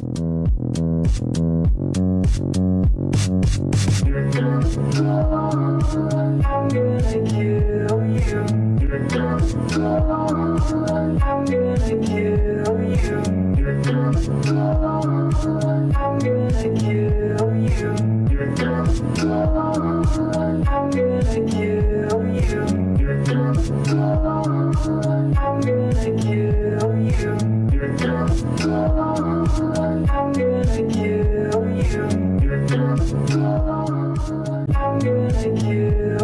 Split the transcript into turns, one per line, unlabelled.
I'm gonna kill you. I'm gonna kill you.